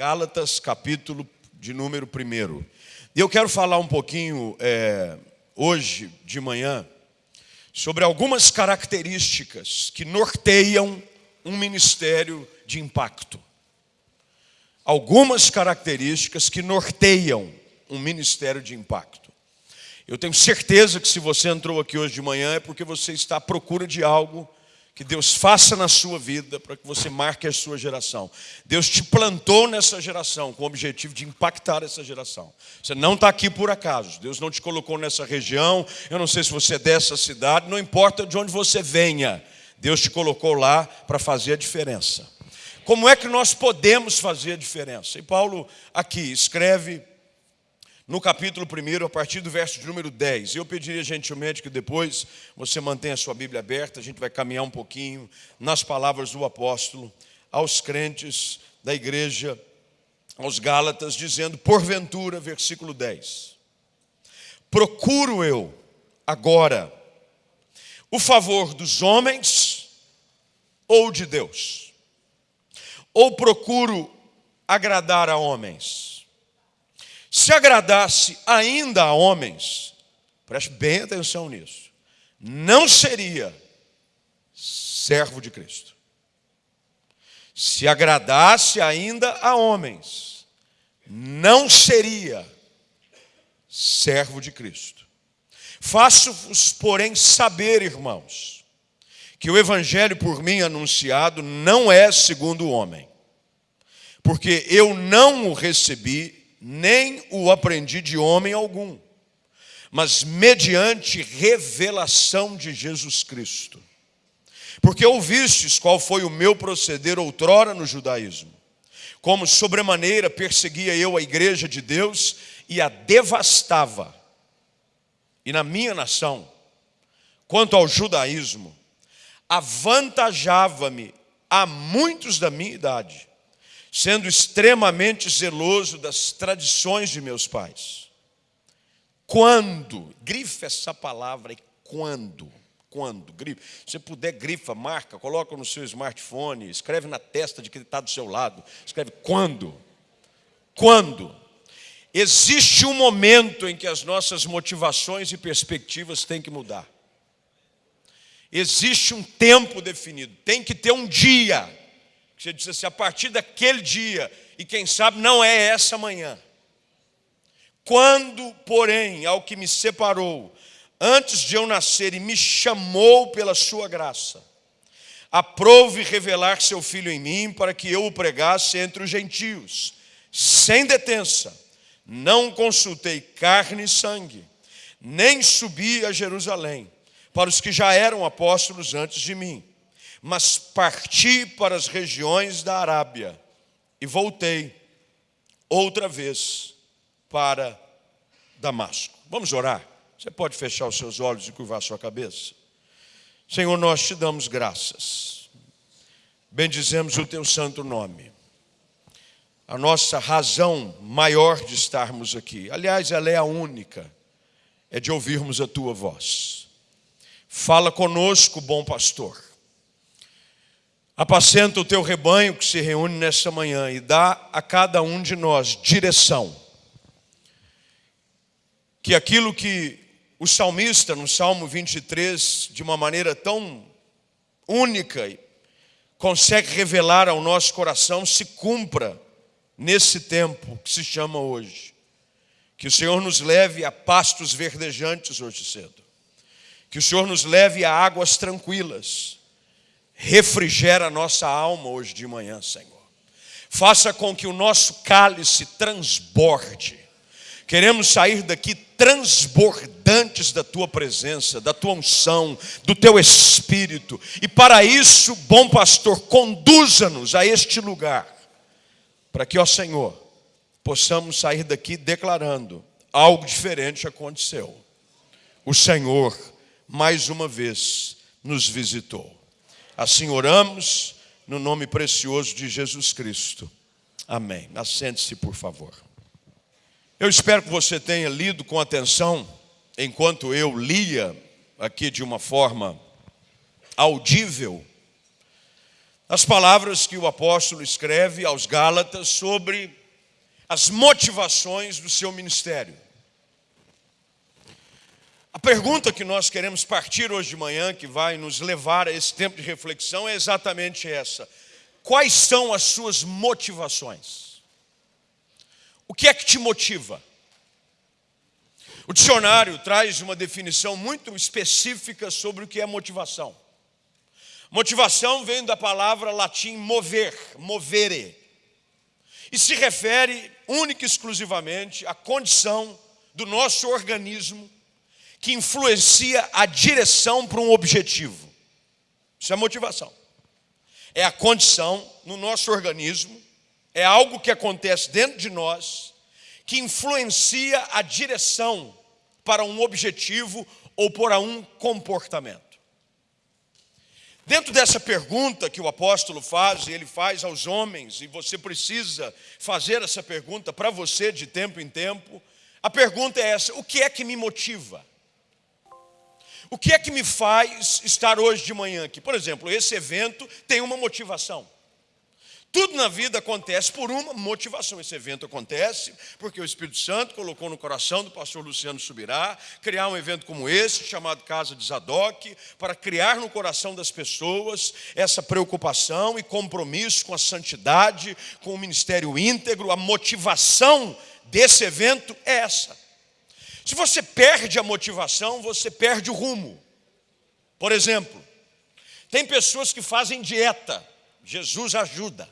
Gálatas, capítulo de número 1. E eu quero falar um pouquinho é, hoje de manhã sobre algumas características que norteiam um ministério de impacto. Algumas características que norteiam um ministério de impacto. Eu tenho certeza que se você entrou aqui hoje de manhã é porque você está à procura de algo que Deus faça na sua vida para que você marque a sua geração. Deus te plantou nessa geração com o objetivo de impactar essa geração. Você não está aqui por acaso. Deus não te colocou nessa região. Eu não sei se você é dessa cidade. Não importa de onde você venha. Deus te colocou lá para fazer a diferença. Como é que nós podemos fazer a diferença? E Paulo aqui escreve no capítulo 1, a partir do verso de número 10. Eu pediria gentilmente que depois você mantenha a sua Bíblia aberta, a gente vai caminhar um pouquinho nas palavras do apóstolo aos crentes da igreja, aos Gálatas, dizendo: Porventura, versículo 10: Procuro eu agora o favor dos homens ou de Deus? Ou procuro agradar a homens? Se agradasse ainda a homens, preste bem atenção nisso, não seria servo de Cristo. Se agradasse ainda a homens, não seria servo de Cristo. Faço-vos, porém, saber, irmãos, que o evangelho por mim anunciado não é segundo o homem, porque eu não o recebi nem o aprendi de homem algum, mas mediante revelação de Jesus Cristo. Porque ouvistes qual foi o meu proceder outrora no judaísmo, como sobremaneira perseguia eu a igreja de Deus e a devastava. E na minha nação, quanto ao judaísmo, avantajava-me a muitos da minha idade sendo extremamente zeloso das tradições de meus pais. Quando, grife essa palavra, quando, quando, grife. Se puder, grifa, marca, coloca no seu smartphone, escreve na testa de quem está do seu lado, escreve quando. Quando. Existe um momento em que as nossas motivações e perspectivas têm que mudar. Existe um tempo definido, tem que ter um dia você diz assim, a partir daquele dia, e quem sabe não é essa manhã. Quando, porém, ao que me separou, antes de eu nascer, e me chamou pela sua graça, aprove revelar seu filho em mim, para que eu o pregasse entre os gentios, sem detença. Não consultei carne e sangue, nem subi a Jerusalém, para os que já eram apóstolos antes de mim mas parti para as regiões da Arábia e voltei outra vez para Damasco. Vamos orar? Você pode fechar os seus olhos e curvar sua cabeça? Senhor, nós te damos graças. Bendizemos o teu santo nome. A nossa razão maior de estarmos aqui, aliás, ela é a única, é de ouvirmos a tua voz. Fala conosco, bom pastor Apacenta o teu rebanho que se reúne nesta manhã e dá a cada um de nós direção. Que aquilo que o salmista, no Salmo 23, de uma maneira tão única, consegue revelar ao nosso coração, se cumpra nesse tempo que se chama hoje. Que o Senhor nos leve a pastos verdejantes hoje cedo. Que o Senhor nos leve a águas tranquilas refrigera a nossa alma hoje de manhã, Senhor. Faça com que o nosso cálice transborde. Queremos sair daqui transbordantes da tua presença, da tua unção, do teu espírito. E para isso, bom pastor, conduza-nos a este lugar, para que, ó Senhor, possamos sair daqui declarando: algo diferente aconteceu. O Senhor, mais uma vez, nos visitou. Assim oramos, no nome precioso de Jesus Cristo. Amém. Assente-se, por favor. Eu espero que você tenha lido com atenção, enquanto eu lia aqui de uma forma audível, as palavras que o apóstolo escreve aos Gálatas sobre as motivações do seu ministério. A pergunta que nós queremos partir hoje de manhã, que vai nos levar a esse tempo de reflexão, é exatamente essa: quais são as suas motivações? O que é que te motiva? O dicionário traz uma definição muito específica sobre o que é motivação. Motivação vem da palavra latim mover, movere, e se refere única e exclusivamente à condição do nosso organismo que influencia a direção para um objetivo. Isso é motivação. É a condição no nosso organismo, é algo que acontece dentro de nós que influencia a direção para um objetivo ou para um comportamento. Dentro dessa pergunta que o apóstolo faz, e ele faz aos homens, e você precisa fazer essa pergunta para você de tempo em tempo, a pergunta é essa: o que é que me motiva? O que é que me faz estar hoje de manhã aqui? Por exemplo, esse evento tem uma motivação. Tudo na vida acontece por uma motivação. Esse evento acontece porque o Espírito Santo colocou no coração do pastor Luciano Subirá criar um evento como esse, chamado Casa de Zadok, para criar no coração das pessoas essa preocupação e compromisso com a santidade, com o ministério íntegro. A motivação desse evento é essa. Se você perde a motivação, você perde o rumo. Por exemplo, tem pessoas que fazem dieta. Jesus ajuda.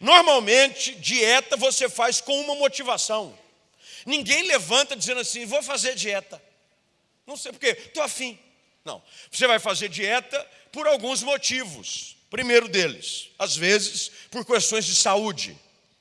Normalmente, dieta você faz com uma motivação. Ninguém levanta dizendo assim, vou fazer dieta. Não sei porquê, estou afim. Não, você vai fazer dieta por alguns motivos. Primeiro deles, às vezes, por questões de saúde.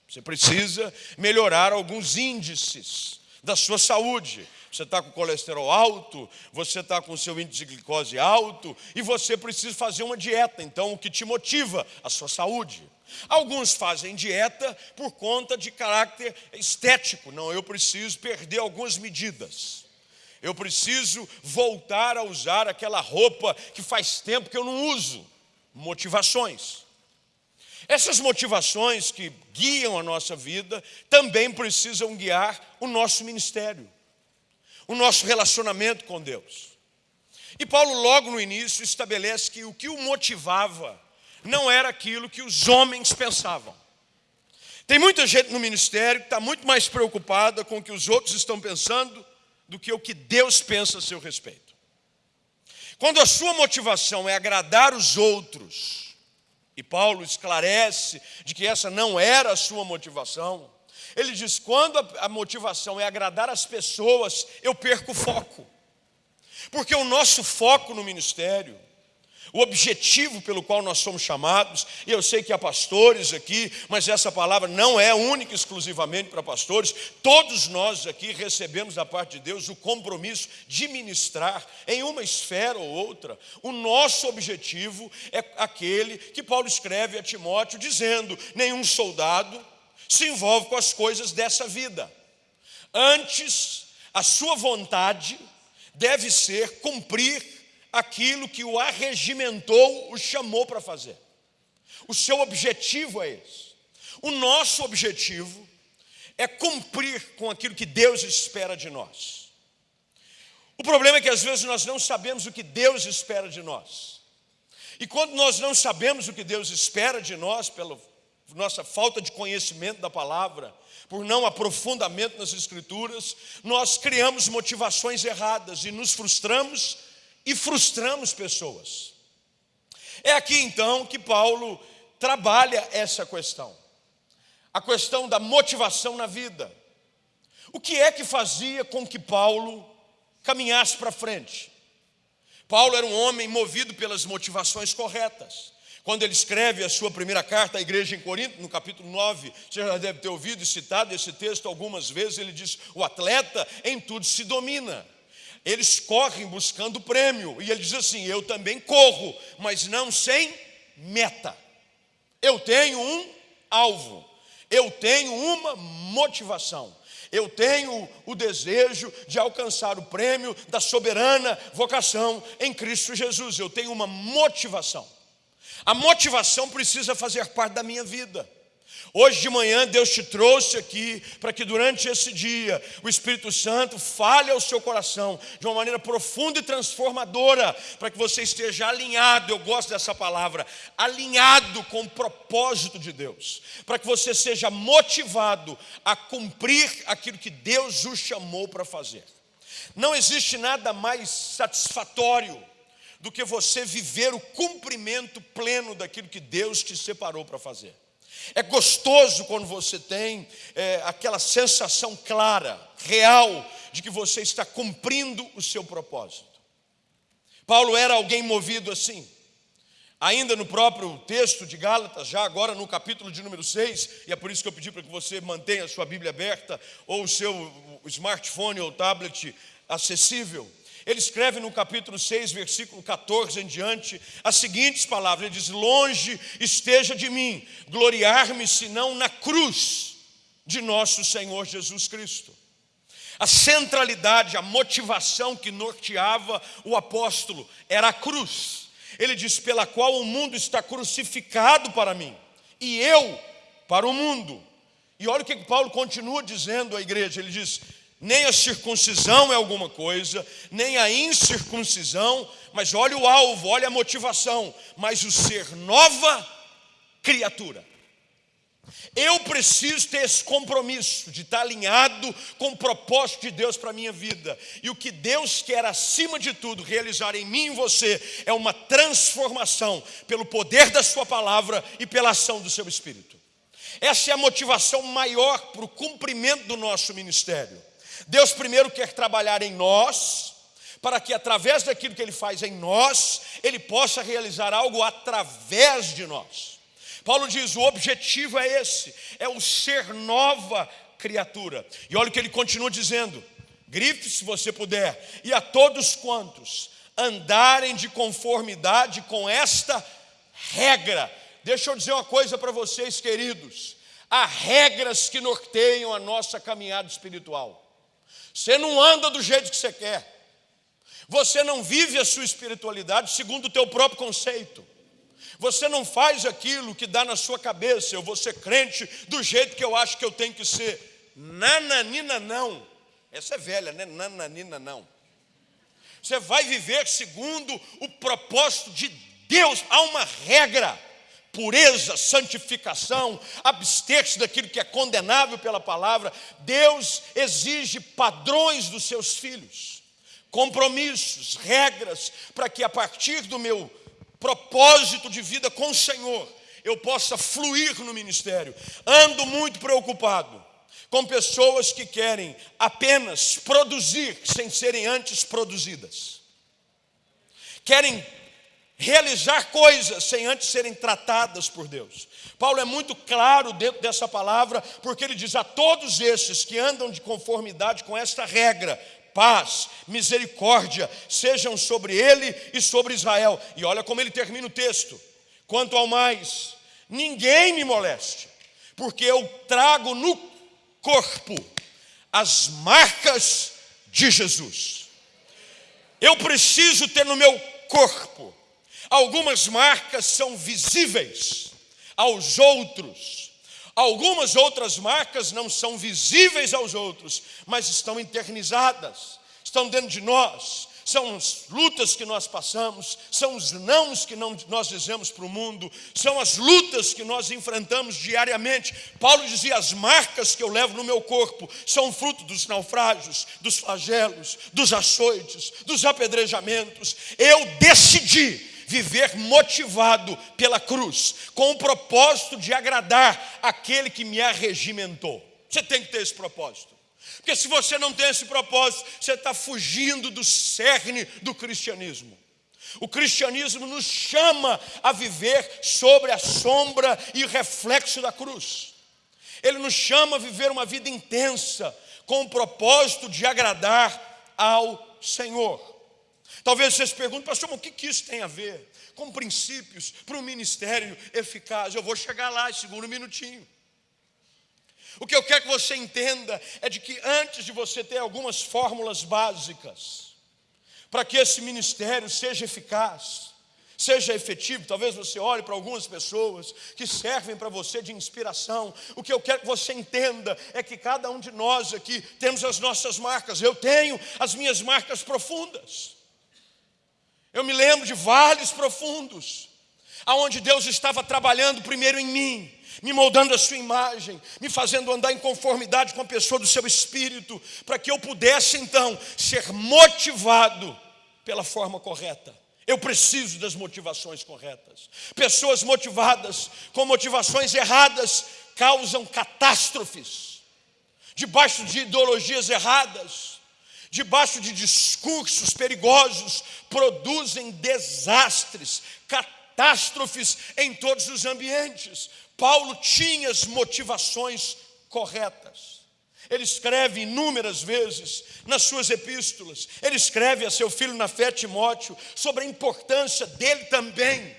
Você precisa melhorar alguns índices da sua saúde. Você está com colesterol alto, você está com seu índice de glicose alto e você precisa fazer uma dieta. Então, o que te motiva? A sua saúde. Alguns fazem dieta por conta de caráter estético. Não, eu preciso perder algumas medidas. Eu preciso voltar a usar aquela roupa que faz tempo que eu não uso. Motivações. Essas motivações que guiam a nossa vida também precisam guiar o nosso ministério, o nosso relacionamento com Deus. E Paulo, logo no início, estabelece que o que o motivava não era aquilo que os homens pensavam. Tem muita gente no ministério que está muito mais preocupada com o que os outros estão pensando do que o que Deus pensa a seu respeito. Quando a sua motivação é agradar os outros, e Paulo esclarece de que essa não era a sua motivação, ele diz: quando a motivação é agradar as pessoas, eu perco o foco. Porque o nosso foco no ministério o objetivo pelo qual nós somos chamados, e eu sei que há pastores aqui, mas essa palavra não é única exclusivamente para pastores, todos nós aqui recebemos da parte de Deus o compromisso de ministrar em uma esfera ou outra. O nosso objetivo é aquele que Paulo escreve a Timóteo, dizendo: nenhum soldado se envolve com as coisas dessa vida, antes, a sua vontade deve ser cumprir aquilo que o arregimentou, o chamou para fazer. O seu objetivo é esse. O nosso objetivo é cumprir com aquilo que Deus espera de nós. O problema é que às vezes nós não sabemos o que Deus espera de nós. E quando nós não sabemos o que Deus espera de nós, pela nossa falta de conhecimento da palavra, por não aprofundamento nas Escrituras, nós criamos motivações erradas e nos frustramos e frustramos pessoas. É aqui então que Paulo trabalha essa questão, a questão da motivação na vida. O que é que fazia com que Paulo caminhasse para frente? Paulo era um homem movido pelas motivações corretas. Quando ele escreve a sua primeira carta à igreja em Corinto, no capítulo 9, você já deve ter ouvido e citado esse texto algumas vezes, ele diz: O atleta em tudo se domina eles correm buscando prêmio. E ele diz assim: Eu também corro, mas não sem meta. Eu tenho um alvo, eu tenho uma motivação. Eu tenho o desejo de alcançar o prêmio da soberana vocação em Cristo Jesus. Eu tenho uma motivação. A motivação precisa fazer parte da minha vida. Hoje de manhã Deus te trouxe aqui para que durante esse dia o Espírito Santo fale ao seu coração de uma maneira profunda e transformadora, para que você esteja alinhado, eu gosto dessa palavra, alinhado com o propósito de Deus, para que você seja motivado a cumprir aquilo que Deus o chamou para fazer. Não existe nada mais satisfatório do que você viver o cumprimento pleno daquilo que Deus te separou para fazer. É gostoso quando você tem é, aquela sensação clara, real, de que você está cumprindo o seu propósito. Paulo era alguém movido assim. Ainda no próprio texto de Gálatas, já agora no capítulo de número 6, e é por isso que eu pedi para que você mantenha a sua Bíblia aberta, ou o seu smartphone ou tablet acessível. Ele escreve no capítulo 6, versículo 14 em diante, as seguintes palavras: Ele diz: Longe esteja de mim gloriar-me senão na cruz de nosso Senhor Jesus Cristo. A centralidade, a motivação que norteava o apóstolo era a cruz. Ele diz: pela qual o mundo está crucificado para mim, e eu para o mundo. E olha o que Paulo continua dizendo à igreja: ele diz: nem a circuncisão é alguma coisa, nem a incircuncisão, mas olha o alvo, olha a motivação, mas o ser nova criatura. Eu preciso ter esse compromisso de estar alinhado com o propósito de Deus para a minha vida. E o que Deus quer, acima de tudo, realizar em mim e em você é uma transformação pelo poder da Sua palavra e pela ação do seu Espírito. Essa é a motivação maior para o cumprimento do nosso ministério. Deus primeiro quer trabalhar em nós, para que através daquilo que Ele faz em nós, Ele possa realizar algo através de nós. Paulo diz: o objetivo é esse, é o ser nova criatura. E olha o que ele continua dizendo: grife se você puder, e a todos quantos andarem de conformidade com esta regra. Deixa eu dizer uma coisa para vocês, queridos: há regras que norteiam a nossa caminhada espiritual. Você não anda do jeito que você quer. Você não vive a sua espiritualidade segundo o teu próprio conceito. Você não faz aquilo que dá na sua cabeça. Eu vou ser crente do jeito que eu acho que eu tenho que ser. Nananina não. Essa é velha, né? Nananina não. Você vai viver segundo o propósito de Deus. Há uma regra pureza, santificação, abster-se daquilo que é condenável pela palavra. Deus exige padrões dos seus filhos, compromissos, regras, para que a partir do meu propósito de vida com o Senhor, eu possa fluir no ministério. Ando muito preocupado com pessoas que querem apenas produzir sem serem antes produzidas. Querem realizar coisas sem antes serem tratadas por Deus. Paulo é muito claro dentro dessa palavra, porque ele diz a todos esses que andam de conformidade com esta regra, paz, misericórdia, sejam sobre ele e sobre Israel. E olha como ele termina o texto: quanto ao mais, ninguém me moleste, porque eu trago no corpo as marcas de Jesus. Eu preciso ter no meu corpo Algumas marcas são visíveis aos outros, algumas outras marcas não são visíveis aos outros, mas estão internizadas, estão dentro de nós. São as lutas que nós passamos, são os nãos que não, nós dizemos para o mundo, são as lutas que nós enfrentamos diariamente. Paulo dizia: as marcas que eu levo no meu corpo são fruto dos naufrágios, dos flagelos, dos açoites, dos apedrejamentos. Eu decidi viver motivado pela cruz, com o propósito de agradar aquele que me arregimentou. Você tem que ter esse propósito. Porque se você não tem esse propósito, você está fugindo do cerne do cristianismo. O cristianismo nos chama a viver sobre a sombra e reflexo da cruz. Ele nos chama a viver uma vida intensa, com o propósito de agradar ao Senhor. Talvez vocês perguntem, pastor, mas o que, isso tem a ver com princípios para um ministério eficaz? Eu vou chegar lá, segundo um minutinho. O que eu quero que você entenda é de que antes de você ter algumas fórmulas básicas para que esse ministério seja eficaz, seja efetivo. Talvez você olhe para algumas pessoas que servem para você de inspiração. O que eu quero que você entenda é que cada um de nós aqui temos as nossas marcas. Eu tenho as minhas marcas profundas. Eu me lembro de vales profundos, aonde Deus estava trabalhando primeiro em mim, me moldando a sua imagem, me fazendo andar em conformidade com a pessoa do seu espírito, para que eu pudesse então ser motivado pela forma correta. Eu preciso das motivações corretas. Pessoas motivadas com motivações erradas causam catástrofes. Debaixo de ideologias erradas, debaixo de discursos perigosos, produzem desastres, catástrofes em todos os ambientes. Paulo tinha as motivações corretas. Ele escreve inúmeras vezes nas suas epístolas, ele escreve a seu filho na fé, Timóteo, sobre a importância dele também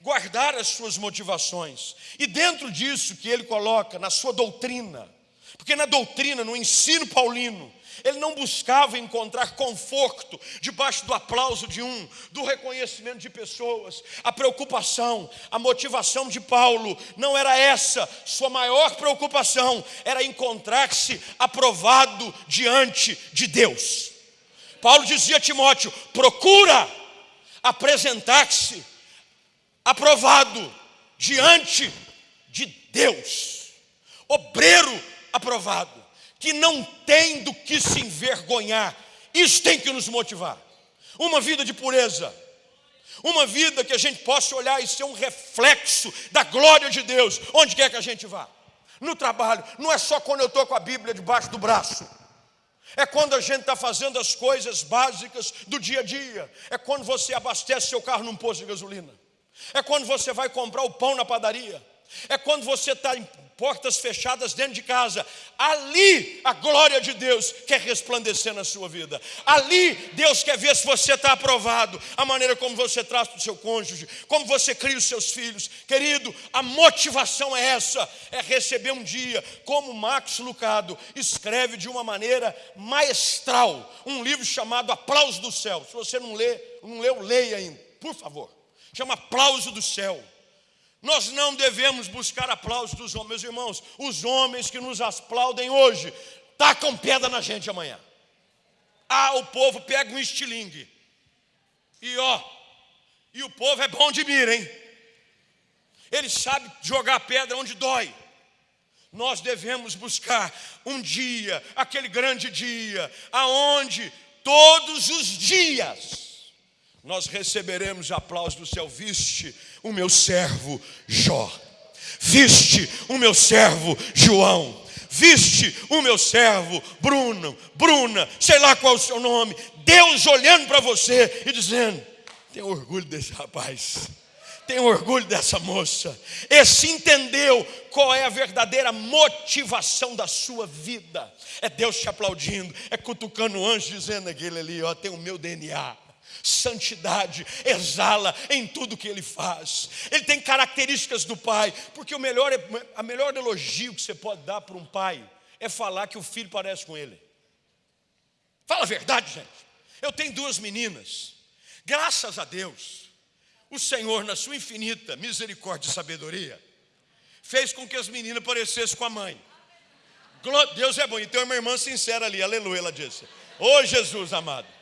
guardar as suas motivações. E dentro disso que ele coloca na sua doutrina, porque na doutrina, no ensino paulino, ele não buscava encontrar conforto debaixo do aplauso de um, do reconhecimento de pessoas. A preocupação, a motivação de Paulo não era essa. Sua maior preocupação era encontrar-se aprovado diante de Deus. Paulo dizia a Timóteo: procura apresentar-se aprovado diante de Deus, obreiro aprovado que não tem do que se envergonhar. Isso tem que nos motivar. Uma vida de pureza. Uma vida que a gente possa olhar e ser um reflexo da glória de Deus, onde quer que a gente vá. No trabalho, não é só quando eu estou com a Bíblia debaixo do braço. É quando a gente está fazendo as coisas básicas do dia a dia. É quando você abastece seu carro num posto de gasolina. É quando você vai comprar o pão na padaria. É quando você está portas fechadas dentro de casa. Ali a glória de Deus quer resplandecer na sua vida. Ali Deus quer ver se você está aprovado. A maneira como você trata o seu cônjuge, como você cria os seus filhos. Querido, a motivação é essa: é receber um dia, como Max Lucado escreve de uma maneira maestral, um livro chamado Aplauso do Céu. Se você não lê, não leu, leia ainda, por favor. Chama Aplauso do Céu. Nós não devemos buscar aplausos dos homens, meus irmãos. Os homens que nos aplaudem hoje, tacam pedra na gente amanhã. Ah, o povo pega um estilingue. E ó, e o povo é bom de mira, hein? Ele sabe jogar pedra onde dói. Nós devemos buscar um dia, aquele grande dia, aonde todos os dias nós receberemos aplausos do céu. Viste o meu servo Jó, viste o meu servo João, viste o meu servo Bruno, Bruna, sei lá qual é o seu nome. Deus olhando para você e dizendo: Tenho orgulho desse rapaz tenho orgulho dessa moça. Esse entendeu qual é a verdadeira motivação da sua vida. É Deus te aplaudindo, é cutucando o anjo dizendo aquele ali, ó, tem o meu DNA santidade, exala em tudo que ele faz. Ele tem características do pai, porque o melhor, a melhor elogio que você pode dar para um pai é falar que o filho parece com ele. Fala a verdade, gente. Eu tenho duas meninas. Graças a Deus, o Senhor, na sua infinita misericórdia e sabedoria, fez com que as meninas parecessem com a mãe. Deus é bom. E tem uma irmã sincera ali, aleluia, ela disse. Ô oh, Jesus amado.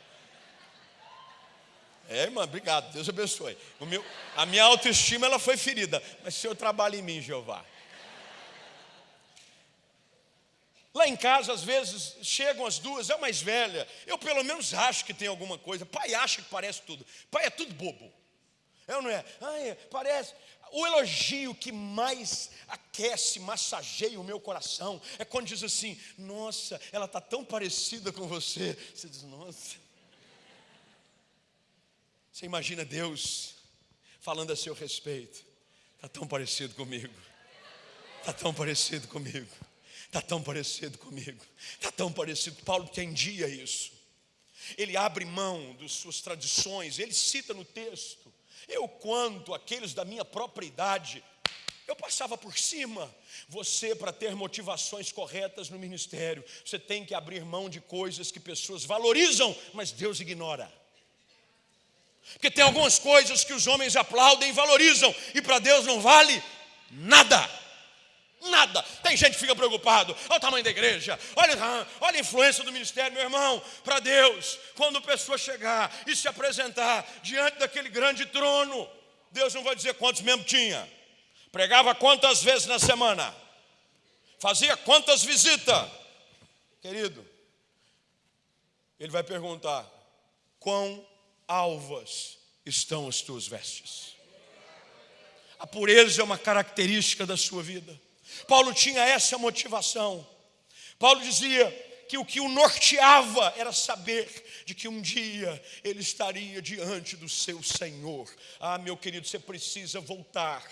É, irmã, obrigado, Deus abençoe. Meu, a minha autoestima ela foi ferida, mas o Senhor trabalha em mim, Jeová. Lá em casa, às vezes, chegam as duas, é a mais velha. Eu pelo menos acho que tem alguma coisa. Pai acha que parece tudo. Pai é tudo bobo. É ou não é? Ai, parece. O elogio que mais aquece, massageia o meu coração é quando diz assim: Nossa, ela está tão parecida com você. Você diz: Nossa. Você imagina Deus falando a seu respeito. Está tão parecido comigo. Está tão parecido comigo. Está tão parecido comigo. Está tão parecido. Paulo entendia isso. Ele abre mão das suas tradições. Ele cita no texto. Eu, quanto aqueles da minha própria idade, eu passava por cima. Você, para ter motivações corretas no ministério, você tem que abrir mão de coisas que pessoas valorizam, mas Deus ignora. Porque tem algumas coisas que os homens aplaudem e valorizam, e para Deus não vale nada. Nada. Tem gente que fica preocupado. Olha o tamanho da igreja. Olha, olha a influência do ministério, meu irmão. Para Deus, quando a pessoa chegar e se apresentar diante daquele grande trono, Deus não vai dizer quantos membros tinha. Pregava quantas vezes na semana. Fazia quantas visitas. Querido, ele vai perguntar: quão alvas estão as tuas vestes? A pureza é uma característica da sua vida. Paulo tinha essa motivação. Paulo dizia que o que o norteava era saber de que um dia ele estaria diante do seu Senhor. Ah, meu querido, você precisa voltar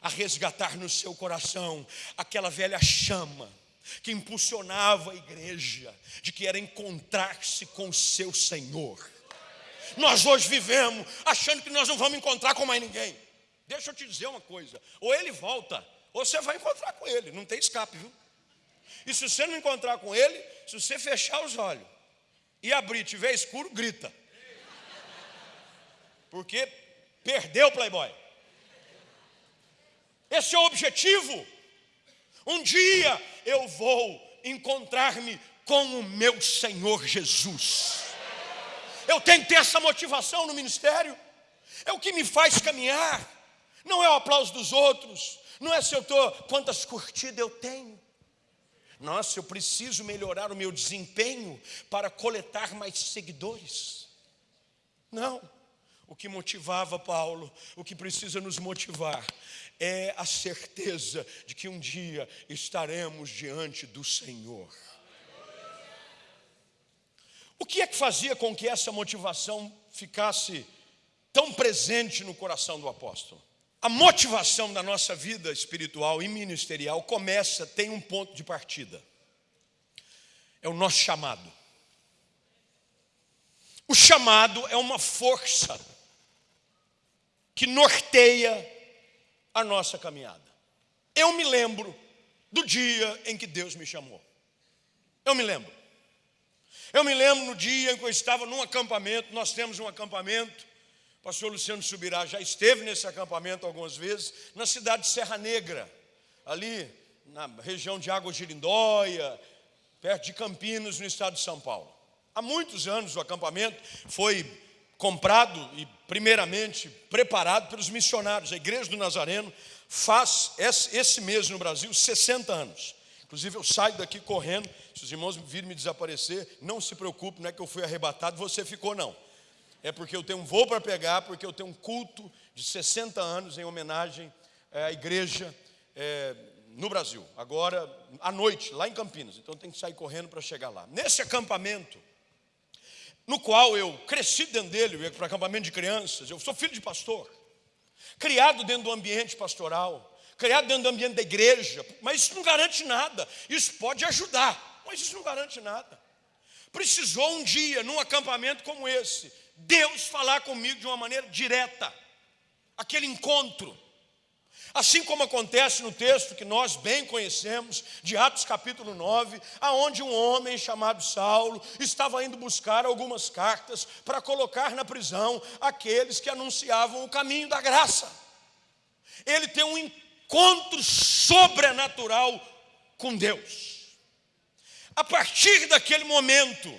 a resgatar no seu coração aquela velha chama que impulsionava a igreja, de que era encontrar-se com o seu Senhor. Nós hoje vivemos achando que nós não vamos encontrar com mais ninguém. Deixa eu te dizer uma coisa: ou ele volta, ou você vai encontrar com ele, não tem escape, viu? E se você não encontrar com ele, se você fechar os olhos e abrir, tiver escuro, grita. Porque perdeu o Playboy. Esse é o objetivo. Um dia eu vou encontrar-me com o meu Senhor Jesus. Eu tenho que ter essa motivação no ministério. É o que me faz caminhar. Não é o aplauso dos outros, não é se eu estou, quantas curtidas eu tenho. Nossa, eu preciso melhorar o meu desempenho para coletar mais seguidores. Não. O que motivava Paulo, o que precisa nos motivar, é a certeza de que um dia estaremos diante do Senhor. O que é que fazia com que essa motivação ficasse tão presente no coração do apóstolo? A motivação da nossa vida espiritual e ministerial começa, tem um ponto de partida. É o nosso chamado. O chamado é uma força que norteia a nossa caminhada. Eu me lembro do dia em que Deus me chamou. Eu me lembro. Eu me lembro no dia em que eu estava num acampamento, nós temos um acampamento pastor Luciano Subirá já esteve nesse acampamento algumas vezes, na cidade de Serra Negra, ali na região de Água Girindóia, perto de Campinas, no estado de São Paulo. Há muitos anos o acampamento foi comprado e primeiramente preparado pelos missionários. A Igreja do Nazareno faz esse mês no Brasil 60 anos. Inclusive eu saio daqui correndo, se os irmãos virem me desaparecer, não se preocupe, não é que eu fui arrebatado, você ficou não é porque eu tenho um voo para pegar, porque eu tenho um culto de 60 anos em homenagem é, à igreja é, no Brasil, agora à noite, lá em Campinas. Então eu tenho que sair correndo para chegar lá. Nesse acampamento, no qual eu cresci dentro dele, eu ia para acampamento de crianças, eu sou filho de pastor, criado dentro do ambiente pastoral, criado dentro do ambiente da igreja, mas isso não garante nada. Isso pode ajudar, mas isso não garante nada. Precisou um dia, num acampamento como esse, Deus falar comigo de uma maneira direta, aquele encontro. Assim como acontece no texto que nós bem conhecemos, de Atos capítulo 9, aonde um homem chamado Saulo estava indo buscar algumas cartas para colocar na prisão aqueles que anunciavam o caminho da graça. Ele tem um encontro sobrenatural com Deus. A partir daquele momento,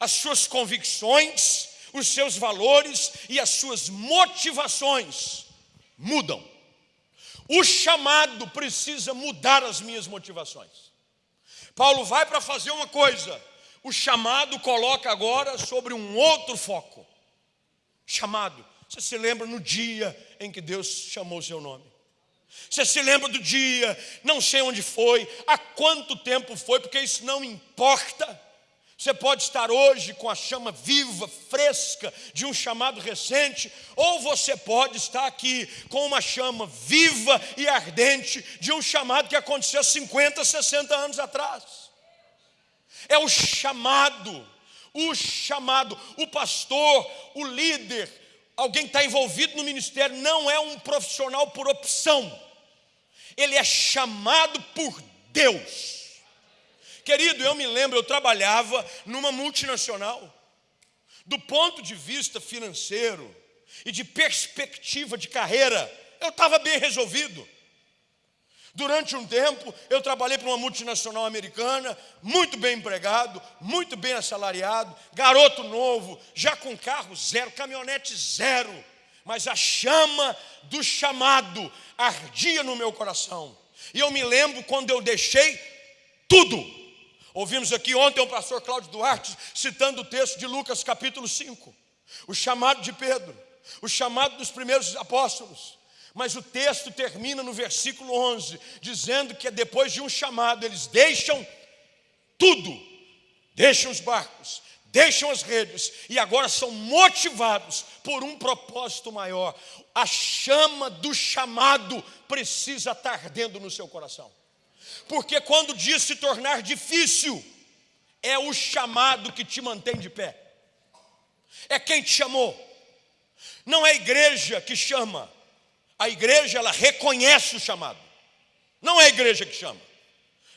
as suas convicções, os seus valores e as suas motivações mudam. O chamado precisa mudar as minhas motivações. Paulo vai para fazer uma coisa, o chamado coloca agora sobre um outro foco. Chamado. Você se lembra no dia em que Deus chamou o seu nome? Você se lembra do dia, não sei onde foi, há quanto tempo foi, porque isso não importa. Você pode estar hoje com a chama viva, fresca de um chamado recente, ou você pode estar aqui com uma chama viva e ardente de um chamado que aconteceu 50, 60 anos atrás. É o chamado, o chamado, o pastor, o líder, alguém que está envolvido no ministério, não é um profissional por opção, ele é chamado por Deus. Querido, eu me lembro, eu trabalhava numa multinacional. Do ponto de vista financeiro, e de perspectiva de carreira, eu estava bem resolvido. Durante um tempo, eu trabalhei para uma multinacional americana, muito bem empregado, muito bem assalariado, garoto novo, já com carro zero, caminhonete zero, mas a chama do chamado ardia no meu coração. E eu me lembro quando eu deixei tudo. Ouvimos aqui ontem o pastor Cláudio Duarte citando o texto de Lucas capítulo 5, o chamado de Pedro, o chamado dos primeiros apóstolos. Mas o texto termina no versículo 11, dizendo que depois de um chamado, eles deixam tudo, deixam os barcos, deixam as redes e agora são motivados por um propósito maior. A chama do chamado precisa estar ardendo no seu coração, porque quando o dia se tornar difícil, é o chamado que te mantém de pé, é quem te chamou, não é a igreja que chama a igreja ela reconhece o chamado. Não é a igreja que chama.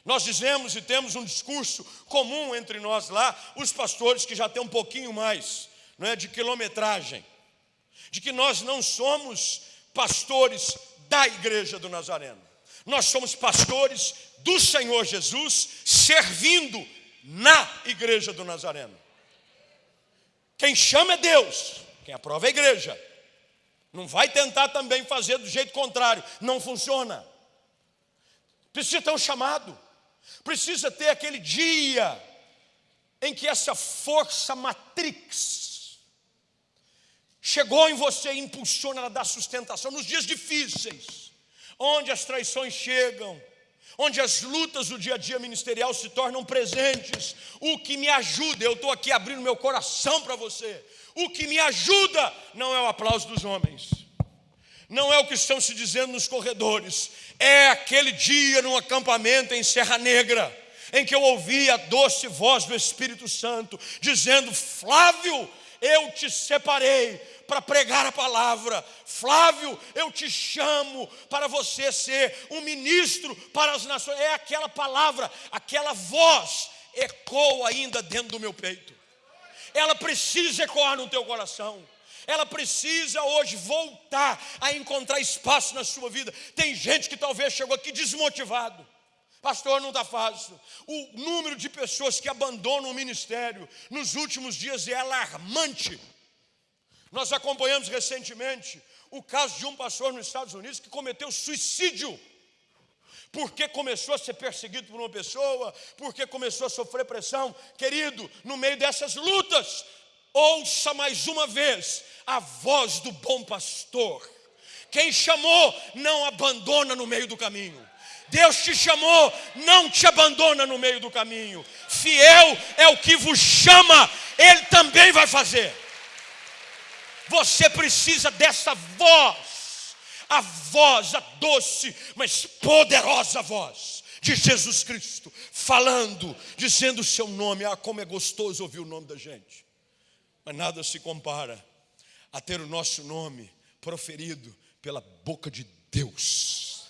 Nós dizemos e temos um discurso comum entre nós lá, os pastores que já têm um pouquinho mais não é, de quilometragem, de que nós não somos pastores da igreja do Nazareno. Nós somos pastores do Senhor Jesus servindo na igreja do Nazareno. Quem chama é Deus, quem aprova é a igreja. Não vai tentar também fazer do jeito contrário, não funciona. Precisa ter um chamado, precisa ter aquele dia em que essa força matrix chegou em você e impulsiona, ela dá sustentação nos dias difíceis, onde as traições chegam, onde as lutas do dia a dia ministerial se tornam presentes. O que me ajuda, eu estou aqui abrindo meu coração para você. O que me ajuda não é o aplauso dos homens, não é o que estão se dizendo nos corredores, é aquele dia num acampamento em Serra Negra, em que eu ouvi a doce voz do Espírito Santo dizendo: Flávio, eu te separei para pregar a palavra. Flávio, eu te chamo para você ser um ministro para as nações. É aquela palavra, aquela voz ecoa ainda dentro do meu peito ela precisa ecoar no teu coração. Ela precisa hoje voltar a encontrar espaço na sua vida. Tem gente que talvez chegou aqui desmotivado. Pastor, não está fácil. O número de pessoas que abandonam o ministério nos últimos dias é alarmante. Nós acompanhamos recentemente o caso de um pastor nos Estados Unidos que cometeu suicídio porque começou a ser perseguido por uma pessoa, porque começou a sofrer pressão. Querido, no meio dessas lutas, ouça mais uma vez a voz do bom pastor. Quem chamou, não abandona no meio do caminho. Deus te chamou, não te abandona no meio do caminho. Fiel é o que vos chama, Ele também vai fazer. Você precisa dessa voz a voz, a doce, mas poderosa voz de Jesus Cristo, falando, dizendo o seu nome. Ah, como é gostoso ouvir o nome da gente. Mas nada se compara a ter o nosso nome proferido pela boca de Deus.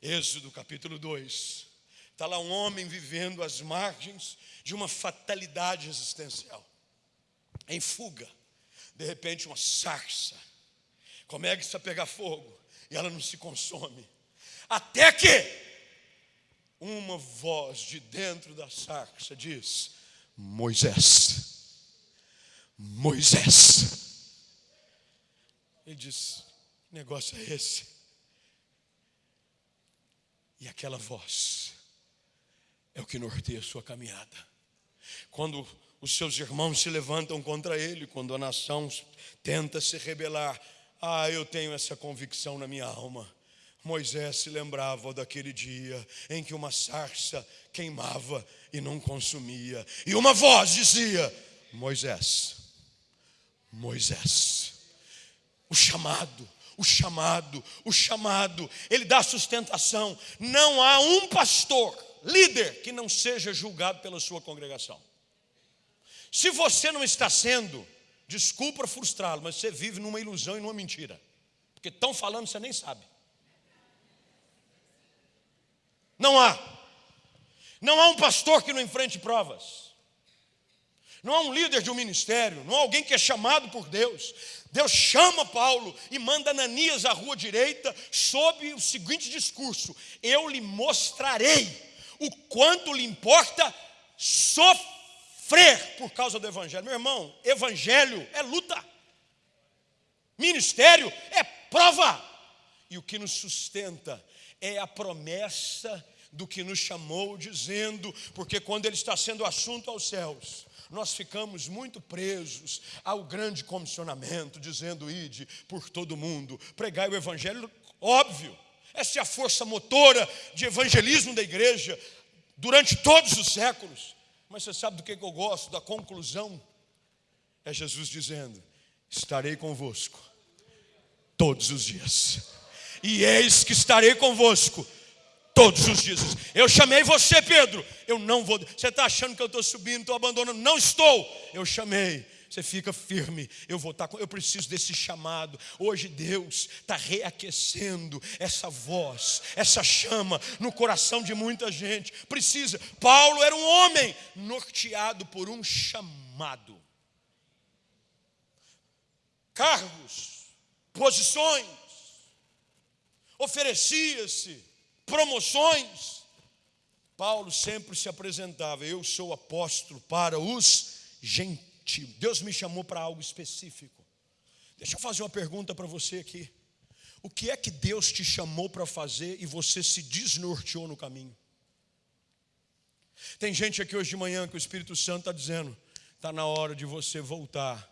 Êxodo capítulo 2. Está lá um homem vivendo às margens de uma fatalidade existencial, em fuga. De repente, uma sarça começa a pegar fogo e ela não se consome. Até que uma voz de dentro da sarça diz: Moisés, Moisés. Ele diz: Que negócio é esse? E aquela voz é o que norteia a sua caminhada. Quando os seus irmãos se levantam contra ele, quando a nação tenta se rebelar, ah, eu tenho essa convicção na minha alma. Moisés se lembrava daquele dia em que uma sarça queimava e não consumia, e uma voz dizia: Moisés, Moisés, o chamado, o chamado, o chamado, ele dá sustentação. Não há um pastor, líder, que não seja julgado pela sua congregação. Se você não está sendo, Desculpa frustrá-lo, mas você vive numa ilusão e numa mentira. Porque estão falando, você nem sabe. Não há. Não há um pastor que não enfrente provas. Não há um líder de um ministério, não há alguém que é chamado por Deus. Deus chama Paulo e manda Ananias à rua direita, sob o seguinte discurso: Eu lhe mostrarei o quanto lhe importa sofrer por causa do Evangelho. Meu irmão, Evangelho é luta, ministério é prova, e o que nos sustenta é a promessa do que nos chamou, dizendo, porque quando ele está sendo assunto aos céus, nós ficamos muito presos ao grande comissionamento, dizendo: ide por todo mundo, pregai o evangelho, óbvio. Essa é a força motora de evangelismo da igreja durante todos os séculos. Mas você sabe do que eu gosto? Da conclusão. É Jesus dizendo: Estarei convosco todos os dias. E eis que estarei convosco todos os dias. Eu chamei você, Pedro. Eu não vou. Você está achando que eu estou subindo, estou abandonando? Não estou. Eu chamei. Você fica firme. Eu vou estar. Tá eu preciso desse chamado. Hoje Deus está reaquecendo essa voz, essa chama no coração de muita gente. Precisa. Paulo era um homem norteado por um chamado. Cargos, posições, oferecia-se promoções. Paulo sempre se apresentava: Eu sou apóstolo para os gentios. Deus me chamou para algo específico. Deixa eu fazer uma pergunta para você aqui. O que é que Deus te chamou para fazer e você se desnorteou no caminho? Tem gente aqui hoje de manhã que o Espírito Santo está dizendo: está na hora de você voltar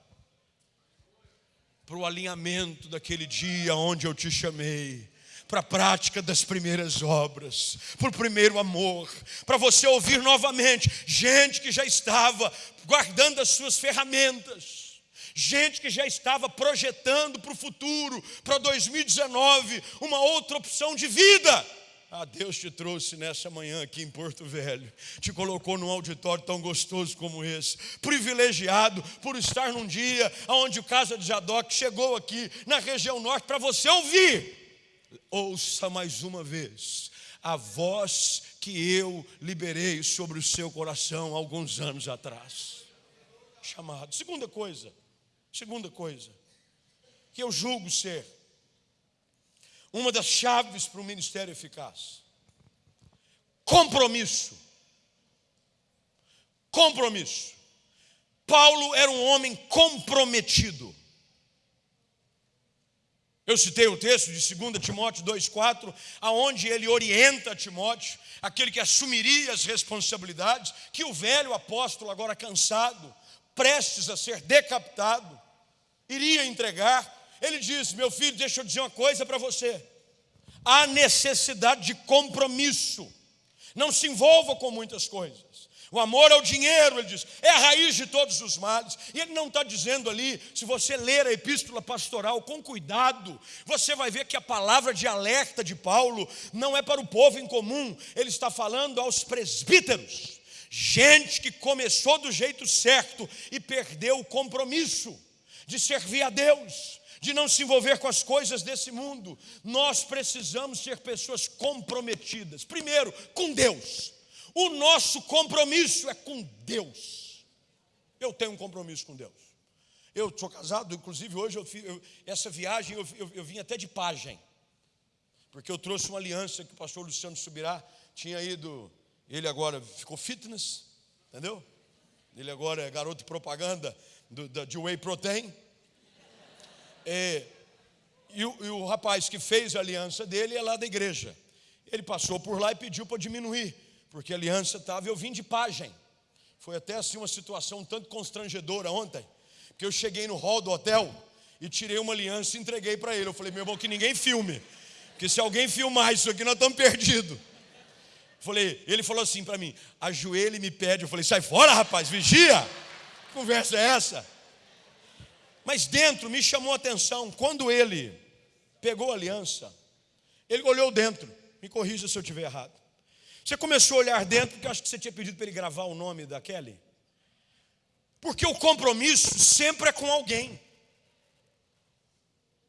para o alinhamento daquele dia onde eu te chamei para a prática das primeiras obras, para o primeiro amor, para você ouvir novamente gente que já estava guardando as suas ferramentas, gente que já estava projetando para o futuro, para 2019, uma outra opção de vida. Ah, Deus te trouxe nessa manhã aqui em Porto Velho, te colocou num auditório tão gostoso como esse, privilegiado por estar num dia onde o Casa de Jadoc chegou aqui na região norte para você ouvir ouça mais uma vez a voz que eu liberei sobre o seu coração alguns anos atrás. Chamado. Segunda coisa, segunda coisa, que eu julgo ser uma das chaves para o ministério eficaz: compromisso. Compromisso. Paulo era um homem comprometido. Eu citei o texto de 2 Timóteo 2,4, aonde ele orienta Timóteo, aquele que assumiria as responsabilidades, que o velho apóstolo, agora cansado, prestes a ser decapitado, iria entregar. Ele diz: Meu filho, deixa eu dizer uma coisa para você. Há necessidade de compromisso. Não se envolva com muitas coisas. O amor ao dinheiro, ele diz, é a raiz de todos os males. E ele não está dizendo ali, se você ler a epístola pastoral com cuidado, você vai ver que a palavra de alerta de Paulo não é para o povo em comum, ele está falando aos presbíteros, gente que começou do jeito certo e perdeu o compromisso de servir a Deus, de não se envolver com as coisas desse mundo. Nós precisamos ser pessoas comprometidas, primeiro, com Deus o nosso compromisso é com Deus. Eu tenho um compromisso com Deus. Eu sou casado, inclusive hoje eu, eu, essa viagem eu, eu, vim até de pagem, porque eu trouxe uma aliança que o pastor Luciano Subirá tinha ido, ele agora ficou fitness, entendeu? Ele agora é garoto de propaganda do, da, de Whey Protein. É, e, o, e o rapaz que fez a aliança dele é lá da igreja. Ele passou por lá e pediu para diminuir porque a aliança estava, eu vim de pagem. Foi até assim uma situação tanto constrangedora ontem, porque eu cheguei no hall do hotel e tirei uma aliança e entreguei para ele. Eu falei, meu irmão, que ninguém filme, porque se alguém filmar isso aqui, nós estamos perdidos. Falei, ele falou assim para mim, ajoelha e me pede. Eu falei, sai fora, rapaz, vigia. Que conversa é essa? Mas dentro me chamou a atenção, quando ele pegou a aliança, ele olhou dentro, me corrija se eu estiver errado. Você começou a olhar dentro, porque eu acho que você tinha pedido para ele gravar o nome da Kelly. Porque o compromisso sempre é com alguém.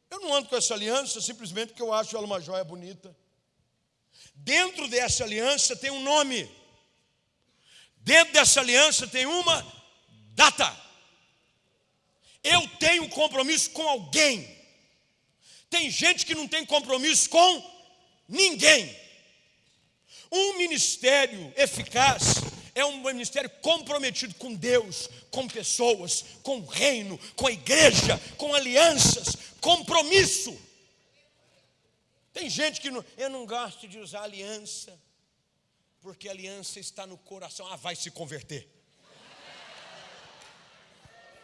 Eu não ando com essa aliança simplesmente porque eu acho ela uma joia bonita. Dentro dessa aliança tem um nome. Dentro dessa aliança tem uma data. Eu tenho compromisso com alguém. Tem gente que não tem compromisso com ninguém. Um ministério eficaz é um ministério comprometido com Deus, com pessoas, com o reino, com a igreja, com alianças, compromisso. Tem gente que não, eu não gosto de usar aliança, porque aliança está no coração. Ah, vai se converter.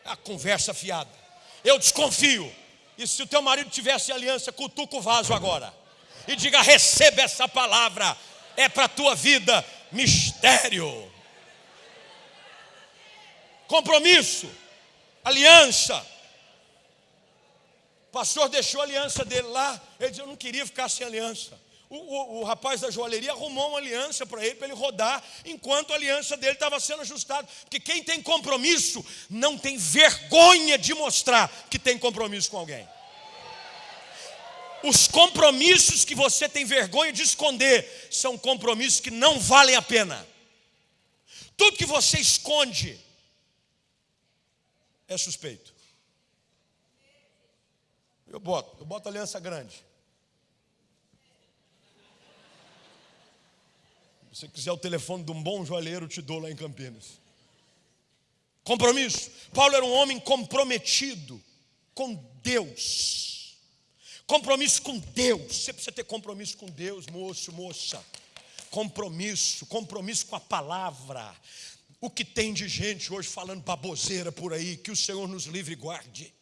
A conversa fiada. Eu desconfio. E se o teu marido tivesse aliança, cutuca o vaso agora. E diga: receba essa palavra. É para a tua vida mistério. Compromisso. Aliança. O pastor deixou a aliança dele lá. Ele disse: Eu não queria ficar sem aliança. O, o, o, rapaz da joalheria arrumou uma aliança para ele, para ele rodar, enquanto a aliança dele estava sendo ajustada. Porque quem tem compromisso não tem vergonha de mostrar que tem compromisso com alguém. Os compromissos que você tem vergonha de esconder são compromissos que não valem a pena. Tudo que você esconde é suspeito. Eu boto, eu boto aliança grande. Se você quiser o telefone de um bom joalheiro, eu te dou lá em Campinas. Compromisso. Paulo era um homem comprometido com Deus. Compromisso com Deus. Você precisa ter compromisso com Deus, moço, moça. Compromisso, compromisso com a palavra. O que tem de gente hoje falando baboseira por aí, que o Senhor nos livre e guarde.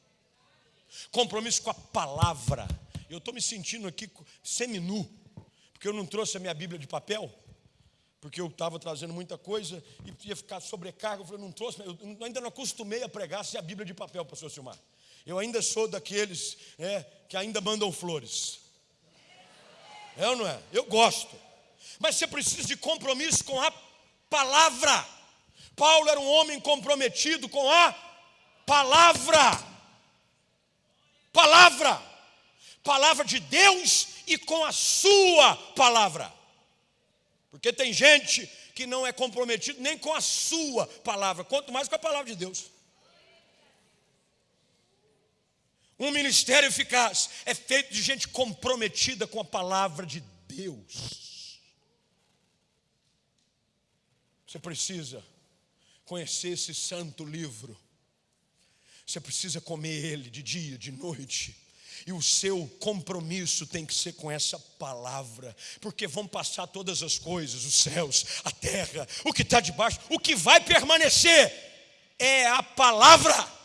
Compromisso com a palavra. Eu estou me sentindo aqui semi-nu, porque eu não trouxe a minha Bíblia de papel porque eu estava trazendo muita coisa e ia ficar sobrecarga. Eu falei, não trouxe, eu ainda não acostumei a pregar sem a Bíblia de papel, pastor Silmar. Eu ainda sou daqueles é, que ainda mandam flores. É ou não é? Eu gosto. Mas você precisa de compromisso com a palavra. Paulo era um homem comprometido com a palavra. Palavra. Palavra de Deus e com a sua palavra. Porque tem gente que não é comprometido nem com a sua palavra, quanto mais com a palavra de Deus. Um ministério eficaz é feito de gente comprometida com a palavra de Deus. Você precisa conhecer esse santo livro. Você precisa comer ele de dia, de noite. E o seu compromisso tem que ser com essa palavra, porque vão passar todas as coisas, os céus, a terra, o que está debaixo, o que vai permanecer é a palavra.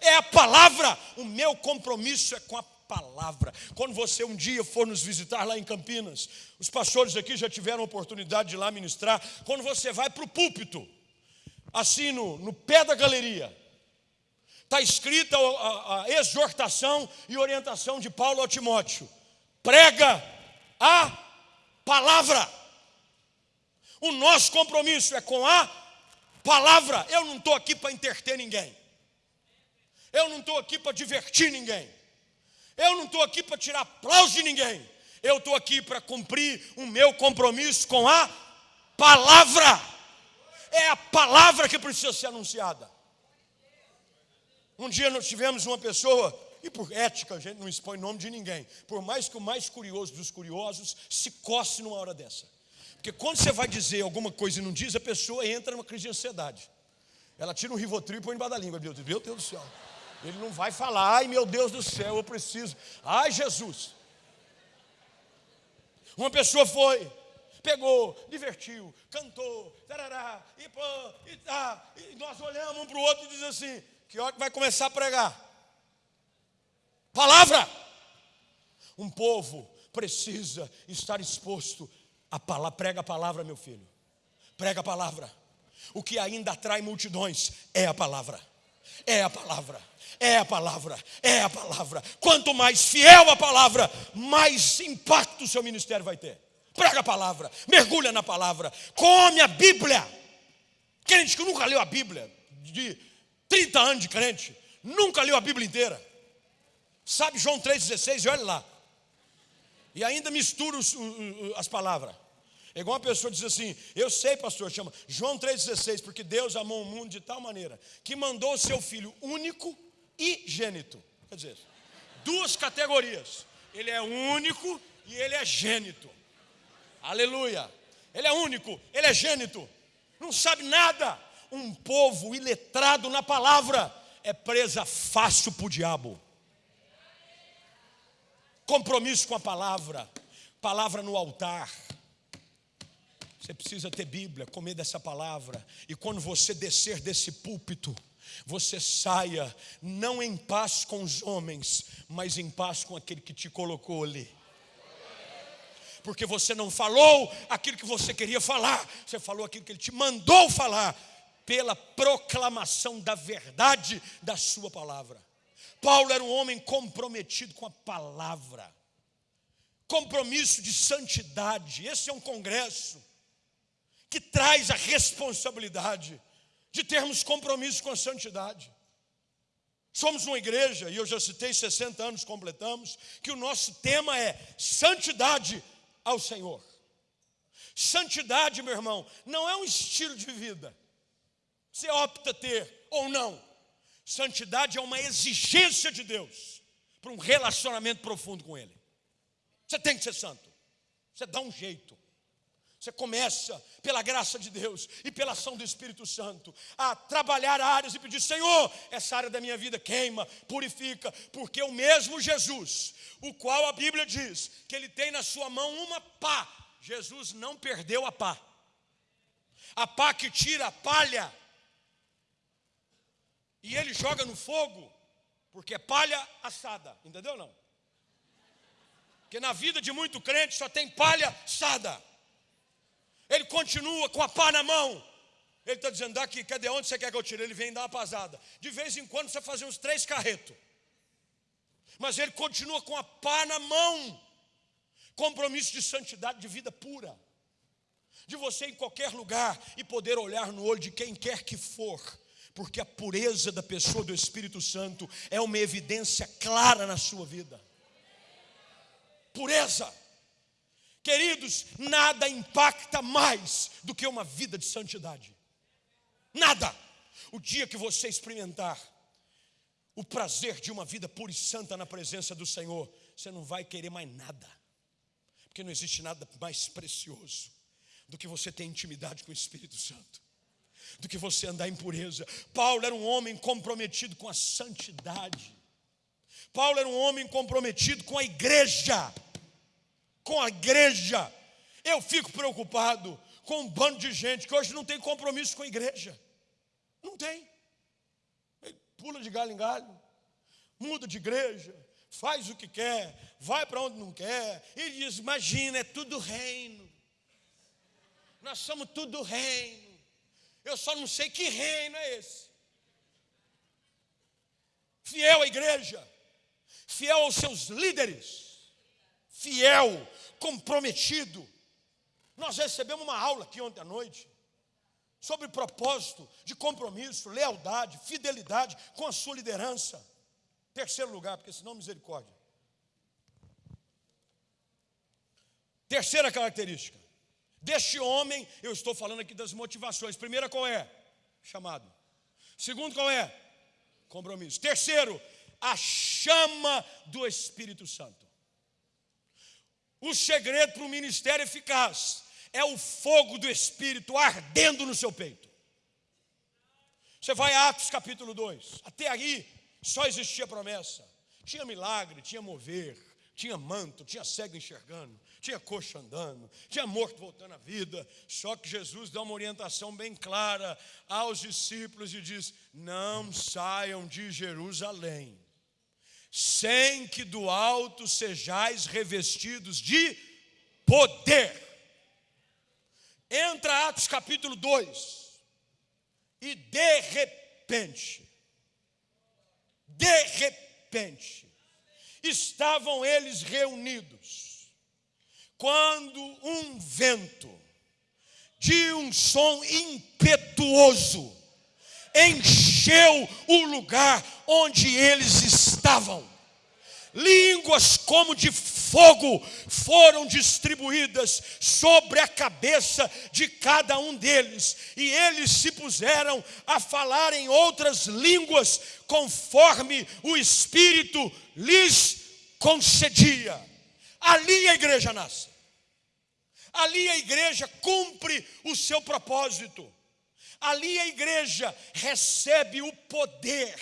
É a palavra. O meu compromisso é com a palavra. Quando você um dia for nos visitar lá em Campinas, os pastores aqui já tiveram a oportunidade de lá ministrar. Quando você vai para o púlpito, assim no, no pé da galeria, está escrita a, a, exortação e orientação de Paulo ao Timóteo: prega a palavra. O nosso compromisso é com a palavra. Eu não estou aqui para interter ninguém. Eu não estou aqui para divertir ninguém. Eu não estou aqui para tirar aplauso de ninguém. Eu estou aqui para cumprir o meu compromisso com a palavra. É a palavra que precisa ser anunciada. Um dia nós tivemos uma pessoa, e por ética a gente não expõe nome de ninguém, por mais que o mais curioso dos curiosos se coce numa hora dessa. Porque quando você vai dizer alguma coisa e não diz, a pessoa entra numa crise de ansiedade. Ela tira um rivotril e põe debaixo da língua. Meu Deus do céu. Ele não vai falar, ai meu Deus do céu, eu preciso. Ai Jesus. Uma pessoa foi, pegou, divertiu, cantou, tarará, e e tá, e nós olhamos um para o outro e diz assim: que hora que vai começar a pregar? Palavra! Um povo precisa estar exposto a palavra. Prega a palavra, meu filho. Prega a palavra. O que ainda atrai multidões é a palavra. É a palavra. É a palavra. É a palavra. Quanto mais fiel a palavra, mais impacto o seu ministério vai ter. Prega a palavra. Mergulha na palavra. Come a Bíblia. Crente que nunca leu a Bíblia, de 30 anos de crente, nunca leu a Bíblia inteira. Sabe João 3,16? E olha lá. E ainda mistura os, as palavras. É igual uma pessoa diz assim: Eu sei, pastor, chama João 3,16, porque Deus amou o mundo de tal maneira que mandou o seu filho único e gênito. Quer dizer, duas categorias. Ele é único e ele é gênito. Aleluia. Ele é único, ele é gênito. Não sabe nada. Um povo iletrado na palavra é presa fácil para o diabo. Compromisso com a palavra, palavra no altar você precisa ter Bíblia, comer dessa palavra. E quando você descer desse púlpito, você saia não em paz com os homens, mas em paz com aquele que te colocou ali. Porque você não falou aquilo que você queria falar, você falou aquilo que ele te mandou falar, pela proclamação da verdade da sua palavra. Paulo era um homem comprometido com a palavra, compromisso de santidade. Esse é um congresso que traz a responsabilidade de termos compromisso com a santidade. Somos uma igreja, e eu já citei 60 anos, completamos, que o nosso tema é santidade ao Senhor. Santidade, meu irmão, não é um estilo de vida. Você opta ter ou não. Santidade é uma exigência de Deus para um relacionamento profundo com Ele. Você tem que ser santo. Você dá um jeito. Você começa, pela graça de Deus e pela ação do Espírito Santo, a trabalhar áreas e pedir: Senhor, essa área da minha vida queima, purifica, porque o mesmo Jesus, o qual a Bíblia diz que ele tem na sua mão uma pá, Jesus não perdeu a pá, a pá que tira a palha, e ele joga no fogo, porque é palha assada, entendeu não? Porque na vida de muito crente só tem palha assada. Ele continua com a pá na mão. Ele está dizendo, daqui, cadê onde você quer que eu tire? Ele vem dar uma pasada. De vez em quando você faz uns três carretos. Mas ele continua com a pá na mão. Compromisso de santidade, de vida pura. De você em qualquer lugar e poder olhar no olho de quem quer que for. Porque a pureza da pessoa do Espírito Santo é uma evidência clara na sua vida. Pureza. Queridos, nada impacta mais do que uma vida de santidade. Nada. O dia que você experimentar o prazer de uma vida pura e santa na presença do Senhor, você não vai querer mais nada. Porque não existe nada mais precioso do que você ter intimidade com o Espírito Santo, do que você andar em pureza. Paulo era um homem comprometido com a santidade. Paulo era um homem comprometido com a igreja com a igreja. Eu fico preocupado com um bando de gente que hoje não tem compromisso com a igreja. Não tem. Ele pula de galho em galho, muda de igreja, faz o que quer, vai para onde não quer, e diz: Imagina, é tudo reino. Nós somos tudo reino. Eu só não sei que reino é esse. Fiel à igreja, fiel aos seus líderes fiel, comprometido. Nós recebemos uma aula aqui ontem à noite sobre propósito de compromisso, lealdade, fidelidade com a sua liderança. Terceiro lugar, porque senão misericórdia. Terceira característica. Deste homem, eu estou falando aqui das motivações. Primeira qual é? Chamado. Segundo qual é? Compromisso. Terceiro, a chama do Espírito Santo. O segredo para o ministério eficaz é o fogo do Espírito ardendo no seu peito. Você vai a Atos capítulo 2. Até aí só existia promessa. Tinha milagre, tinha mover, tinha manto, tinha cego enxergando, tinha coxa andando, tinha morto voltando à vida. Só que Jesus dá uma orientação bem clara aos discípulos e diz: Não saiam de Jerusalém sem que do alto sejais revestidos de poder. Entra Atos capítulo 2, e de repente, de repente, estavam eles reunidos, quando um vento de um som impetuoso encheu o lugar onde eles estavam. Línguas como de fogo foram distribuídas sobre a cabeça de cada um deles, e eles se puseram a falar em outras línguas, conforme o Espírito lhes concedia. Ali a igreja nasce. Ali a igreja cumpre o seu propósito. Ali a igreja recebe o poder,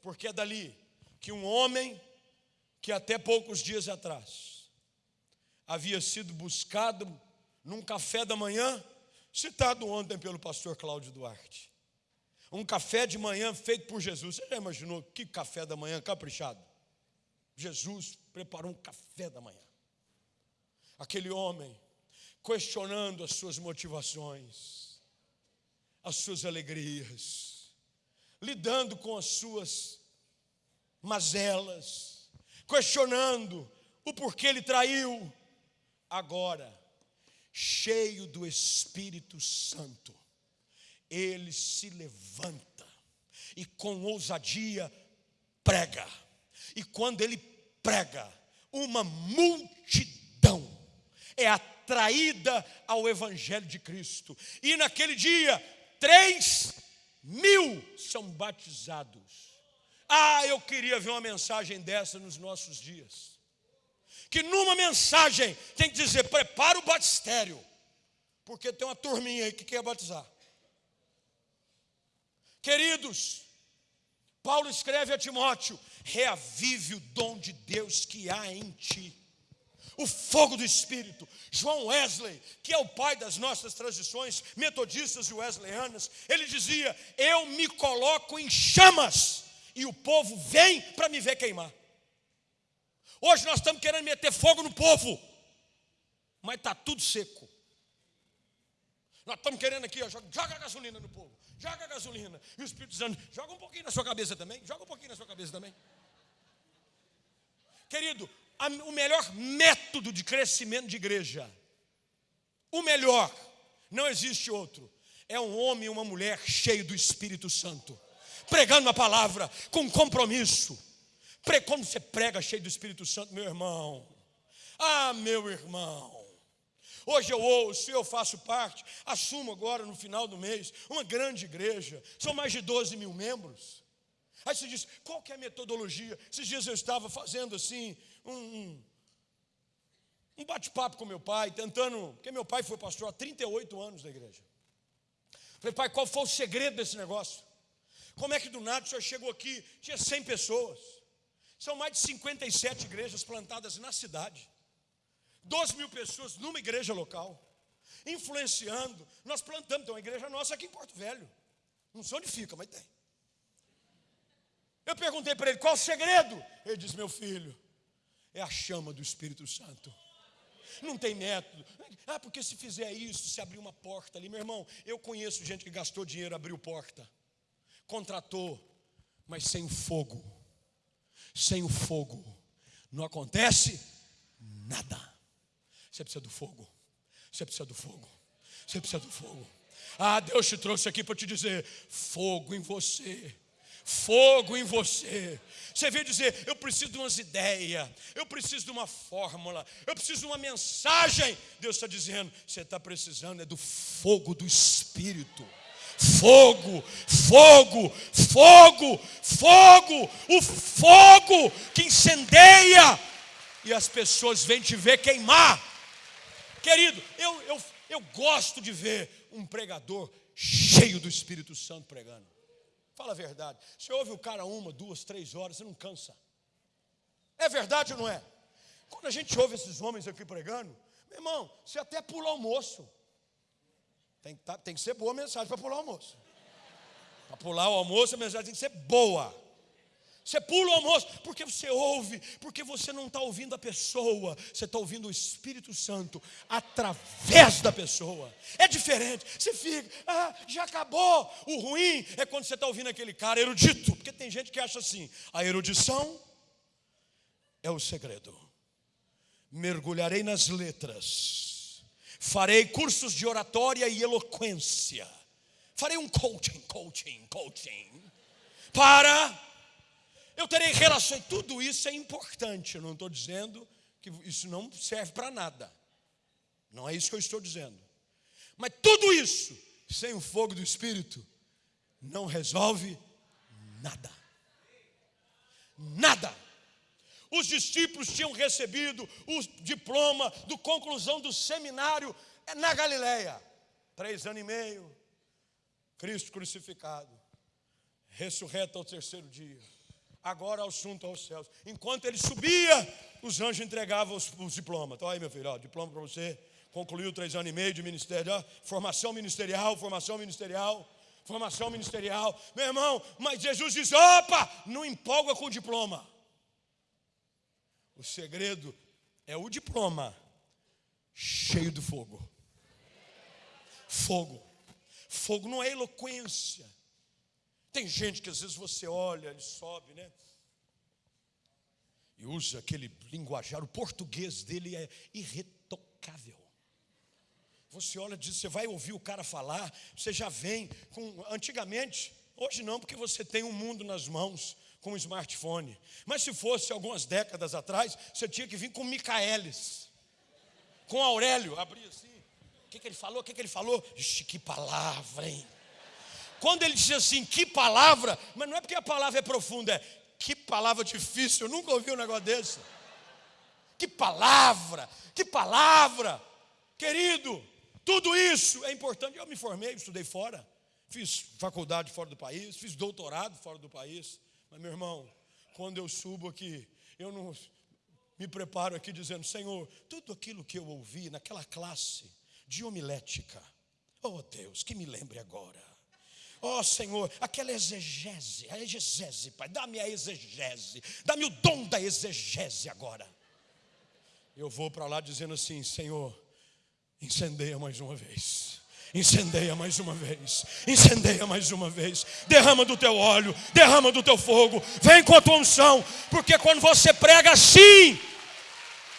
porque é dali que um homem que até poucos dias atrás havia sido buscado num café da manhã, citado ontem pelo pastor Cláudio Duarte. Um café de manhã feito por Jesus. Você já imaginou que café da manhã caprichado? Jesus preparou um café da manhã. Aquele homem questionando as suas motivações, as suas alegrias, lidando com as suas mazelas, questionando o porquê ele traiu. Agora, cheio do Espírito Santo, ele se levanta e com ousadia prega. E quando ele prega, uma multidão é atraída ao Evangelho de Cristo. E naquele dia, três mil são batizados. Ah, eu queria ver uma mensagem dessa nos nossos dias. Que numa mensagem tem que dizer: prepara o batistério, porque tem uma turminha aí que quer batizar. Queridos, Paulo escreve a Timóteo: reavive o dom de Deus que há em ti o fogo do Espírito. João Wesley, que é o pai das nossas tradições metodistas e wesleyanas, ele dizia: Eu me coloco em chamas e o povo vem para me ver queimar. Hoje nós estamos querendo meter fogo no povo, mas está tudo seco. Nós estamos querendo aqui, ó, joga, gasolina no povo, joga gasolina. E o Espírito Santo, joga um pouquinho na sua cabeça também, joga um pouquinho na sua cabeça também. Querido, o melhor método de crescimento de igreja, o melhor, não existe outro, é um homem e uma mulher cheio do Espírito Santo, pregando a palavra com compromisso. Quando você prega cheio do Espírito Santo, meu irmão, ah, meu irmão, Hoje eu ouço, eu faço parte, assumo agora no final do mês, uma grande igreja, são mais de 12 mil membros. Aí você diz, qual que é a metodologia? Esses dias eu estava fazendo assim, um, um bate-papo com meu pai, tentando, porque meu pai foi pastor há 38 anos da igreja. Falei, pai, qual foi o segredo desse negócio? Como é que do nada o senhor chegou aqui, tinha 100 pessoas. São mais de 57 igrejas plantadas na cidade. 12 mil pessoas numa igreja local. Influenciando. Nós plantamos, tem uma igreja nossa aqui em Porto Velho. Não sei onde fica, mas tem. Eu perguntei para ele qual o segredo. Ele disse: Meu filho, é a chama do Espírito Santo. Não tem método. Ah, porque se fizer isso, se abrir uma porta ali, meu irmão, eu conheço gente que gastou dinheiro, abriu porta, contratou, mas sem o fogo, sem o fogo, não acontece nada. Você precisa do fogo, você precisa do fogo, você precisa do fogo. Ah, Deus te trouxe aqui para te dizer: fogo em você fogo em você. Você veio dizer: Eu preciso de umas ideias, eu preciso de uma fórmula, eu preciso de uma mensagem. Deus está dizendo: Você está precisando é do fogo do Espírito. Fogo, fogo, fogo, fogo, o fogo que incendeia e as pessoas vêm te ver queimar. Querido, eu, eu, eu gosto de ver um pregador cheio do Espírito Santo pregando. Fala a verdade. Você ouve o cara uma, duas, três horas, você não cansa. É verdade ou não é? Quando a gente ouve esses homens aqui pregando, meu irmão, você até pula almoço. Tem que, tá, tem que ser boa a mensagem para pular o almoço. Para pular o almoço, a mensagem tem que ser boa. Você pula o almoço porque você ouve, porque você não está ouvindo a pessoa, você está ouvindo o Espírito Santo através da pessoa. É diferente. Você fica, ah, já acabou. O ruim é quando você está ouvindo aquele cara erudito, porque tem gente que acha assim: a erudição é o segredo. Mergulharei nas letras, farei cursos de oratória e eloquência, farei um coaching, coaching, coaching, para eu terei relações. Tudo isso é importante. Eu não estou dizendo que isso não serve para nada. Não é isso que eu estou dizendo. Mas tudo isso, sem o fogo do Espírito, não resolve nada. Nada. Os discípulos tinham recebido o diploma do conclusão do seminário na Galileia. Três anos e meio. Cristo crucificado. Ressurreto ao terceiro dia. Agora assunto aos céus. Enquanto ele subia, os anjos entregavam os, os diplomas. Então aí, meu filho, ó, diploma para você. Concluiu três anos e meio de ministério. Ó, formação ministerial, formação ministerial formação ministerial. Meu irmão, mas Jesus diz: opa, não empolga com o diploma. O segredo é o diploma cheio do fogo. Fogo. Fogo não é eloquência. Tem gente que às vezes você olha, ele sobe, né? E usa aquele linguajar, o português dele é irretocável. Você olha e diz, você vai ouvir o cara falar, você já vem com. Antigamente, hoje não, porque você tem um mundo nas mãos com um smartphone. Mas se fosse algumas décadas atrás, você tinha que vir com Micaelis, com Aurélio, abrir assim. O que, que ele falou? O que, que ele falou? Ixi, que palavra, hein? Quando ele diz assim, que palavra, mas não é porque a palavra é profunda, é que palavra difícil, eu nunca ouvi um negócio desse. Que palavra, que palavra, querido, tudo isso é importante. Eu me formei, estudei fora, fiz faculdade fora do país, fiz doutorado fora do país. Mas, meu irmão, quando eu subo aqui, eu não me preparo aqui dizendo: Senhor, tudo aquilo que eu ouvi naquela classe de homilética, oh Deus, que me lembre agora. Ó oh, Senhor, aquela exegese, a exegese, Pai, dá-me a exegese, dá-me o dom da exegese agora. Eu vou para lá dizendo assim: Senhor, incendeia mais uma vez. Incendeia mais uma vez, incendeia mais uma vez, derrama do teu óleo, derrama do teu fogo, vem com a tua unção, porque quando você prega assim,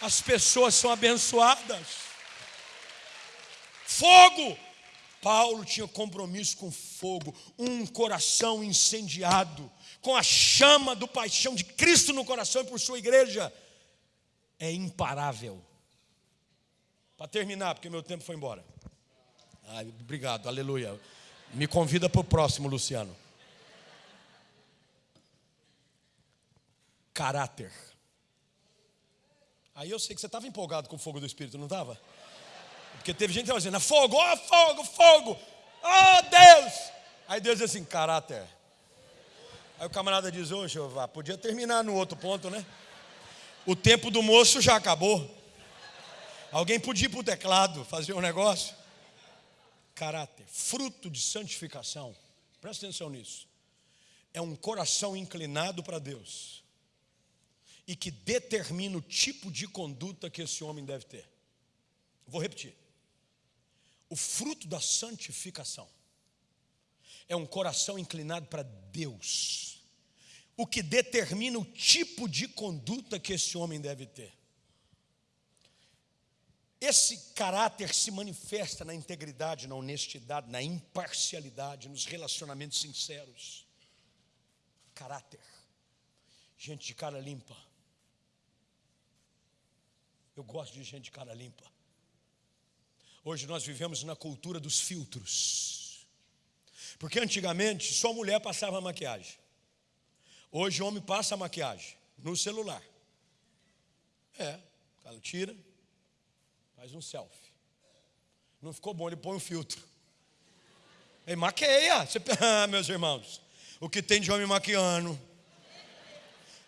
as pessoas são abençoadas. Fogo, Paulo tinha compromisso com fogo, um coração incendiado, com a chama do paixão de Cristo no coração e por sua igreja, é imparável. Para terminar, porque meu tempo foi embora. Obrigado, aleluia. Me convida para o próximo, Luciano. Caráter. Aí eu sei que você estava empolgado com o fogo do Espírito, não estava? Porque teve gente que estava dizendo, fogo, ó oh, fogo, fogo, oh Deus. Aí Deus diz assim, caráter. Aí o camarada diz, ô oh, Jeová, podia terminar no outro ponto, né? O tempo do moço já acabou. Alguém podia ir para o teclado fazer um negócio caráter, fruto de santificação, presta atenção nisso, é um coração inclinado para Deus e que determina o tipo de conduta que esse homem deve ter. Vou repetir. O fruto da santificação é um coração inclinado para Deus, o que determina o tipo de conduta que esse homem deve ter. Esse caráter se manifesta na integridade, na honestidade, na imparcialidade, nos relacionamentos sinceros. Caráter. Gente de cara limpa. Eu gosto de gente de cara limpa. Hoje nós vivemos na cultura dos filtros. Porque antigamente só mulher passava maquiagem. Hoje o homem passa maquiagem no celular. É, ela tira, Faz um selfie. Não ficou bom, ele põe um filtro. Ele maqueia. Você, ah, meus irmãos, o que tem de homem maquiando.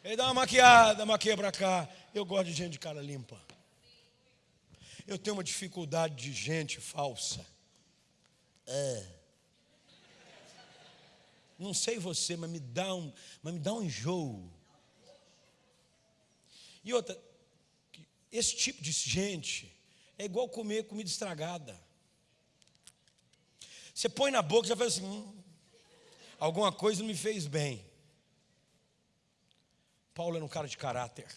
Ele dá uma maquiada, maquia para cá. Eu gosto de gente de cara limpa. Eu tenho uma dificuldade de gente falsa. É. Não sei você, mas me dá um, mas me dá um enjoo. E outra, esse tipo de gente é igual comer comida estragada. Você põe na boca e já faz assim: hum, alguma coisa não me fez bem. Paulo era um cara de caráter.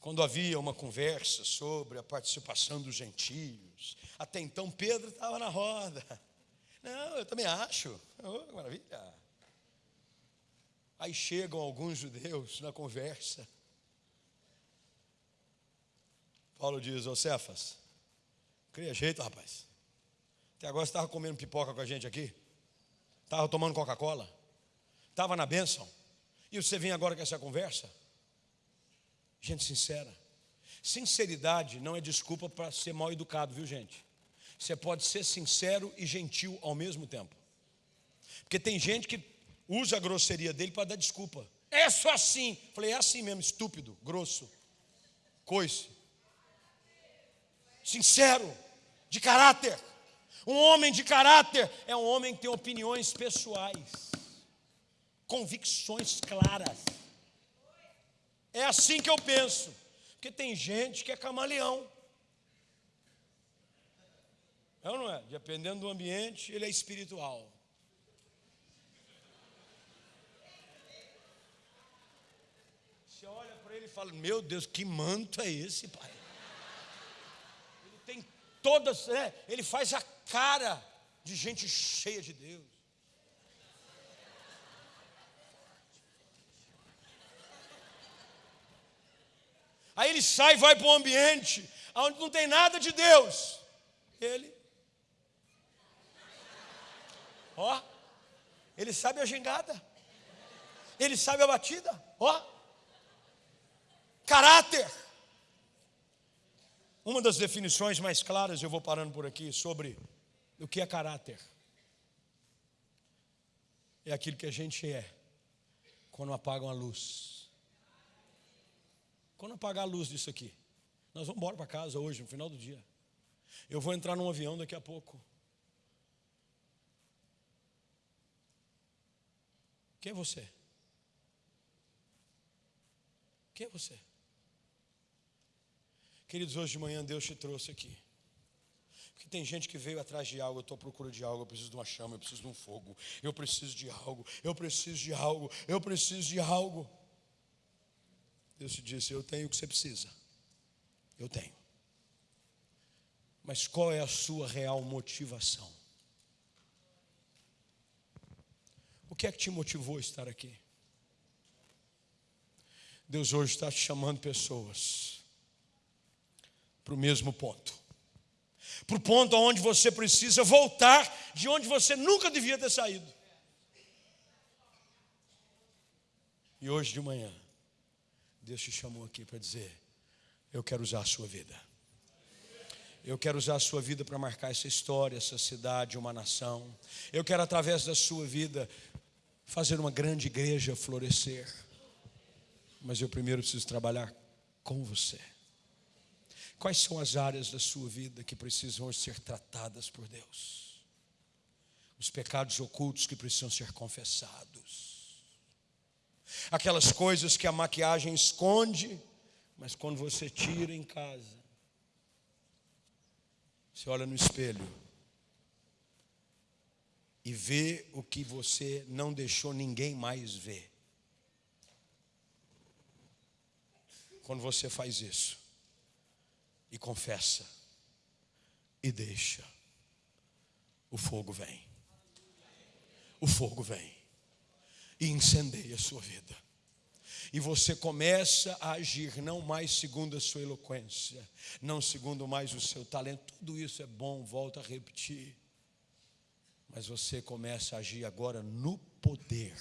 Quando havia uma conversa sobre a participação dos gentios, até então Pedro estava na roda. Não, eu também acho. Oh, maravilha. Aí chegam alguns judeus na conversa Paulo diz: Ô Cefas, cria jeito, rapaz. Até agora você estava comendo pipoca com a gente aqui? Estava tomando Coca-Cola? Estava na bênção? E você vem agora com essa conversa? Gente sincera. Sinceridade não é desculpa para ser mal educado, viu, gente? Você pode ser sincero e gentil ao mesmo tempo. Porque tem gente que usa a grosseria dele para dar desculpa. É só assim. Falei, é assim mesmo, estúpido, grosso, coice. Sincero, de caráter. Um homem de caráter é um homem que tem opiniões pessoais, convicções claras. É assim que eu penso. Porque tem gente que é camaleão. É ou não é? Dependendo do ambiente, ele é espiritual. Você olha para ele e fala: Meu Deus, que manto é esse, pai? Todas, né? ele faz a cara de gente cheia de Deus. Aí ele sai e vai para um ambiente onde não tem nada de Deus. Ele Ó. Ele sabe a gingada. Ele sabe a batida. Ó. Caráter. Uma das definições mais claras, eu vou parando por aqui, sobre o que é caráter. É aquilo que a gente é quando apagam a luz. Quando apagar a luz disso aqui, nós vamos embora para casa hoje, no final do dia. Eu vou entrar num avião daqui a pouco. Quem é você? Quem é você? Queridos, hoje de manhã Deus te trouxe aqui. Porque tem gente que veio atrás de algo, eu estou à procura de algo, eu preciso de uma chama, eu preciso de um fogo, eu preciso de algo, eu preciso de algo, eu preciso de algo. Deus te disse: Eu tenho o que você precisa. Eu tenho. Mas qual é a sua real motivação? O que é que te motivou a estar aqui? Deus hoje está te chamando pessoas para o mesmo ponto. Para o ponto onde você precisa voltar de onde você nunca devia ter saído. E hoje de manhã, Deus te chamou aqui para dizer: Eu quero usar a sua vida. Eu quero usar a sua vida para marcar essa história, essa cidade, uma nação. Eu quero, através da sua vida, fazer uma grande igreja florescer. Mas eu primeiro preciso trabalhar com você. Quais são as áreas da sua vida que precisam ser tratadas por Deus? Os pecados ocultos que precisam ser confessados. Aquelas coisas que a maquiagem esconde, mas quando você tira em casa, você olha no espelho, e vê o que você não deixou ninguém mais ver. Quando você faz isso e confessa e deixa, o fogo vem. O fogo vem e incendeia a sua vida. E você começa a agir não mais segundo a sua eloquência, não segundo mais o seu talento. Tudo isso é bom, volto a repetir mas você começa a agir agora no poder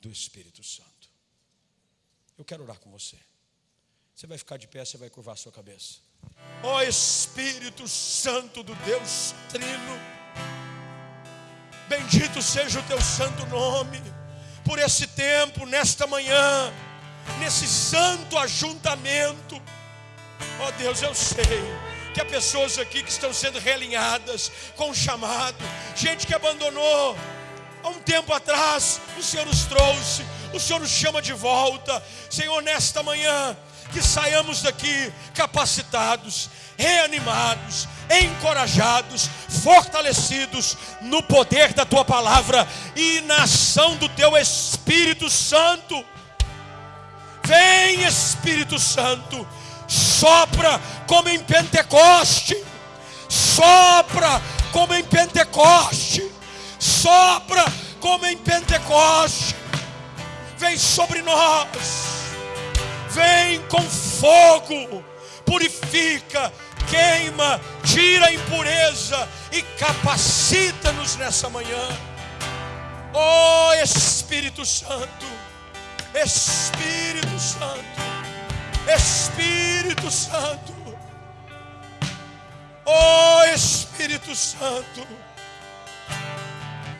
do Espírito Santo. Eu quero orar com você. Você vai ficar de pé, você vai curvar a sua cabeça. Ó oh, Espírito Santo do Deus Trino, bendito seja o teu santo nome, por esse tempo, nesta manhã, nesse santo ajuntamento. Ó oh, Deus, eu sei que há pessoas aqui que estão sendo realinhadas com o chamado, gente que abandonou há um tempo atrás, o Senhor nos trouxe, o Senhor nos chama de volta, Senhor, nesta manhã, que saiamos daqui capacitados, reanimados, encorajados, fortalecidos no poder da tua palavra e na ação do teu Espírito Santo. Vem, Espírito Santo, sopra como em Pentecoste, sopra como em Pentecoste, sopra como em Pentecoste, vem sobre nós, vem com fogo, purifica, queima, tira a impureza e capacita-nos nessa manhã. Oh Espírito Santo, Espírito Santo, Espírito Santo, oh Espírito Santo,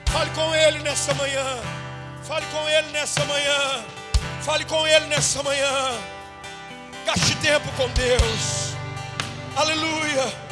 fale com Ele nessa manhã, fale com Ele nessa manhã, fale com Ele nessa manhã, gaste tempo com Deus, aleluia.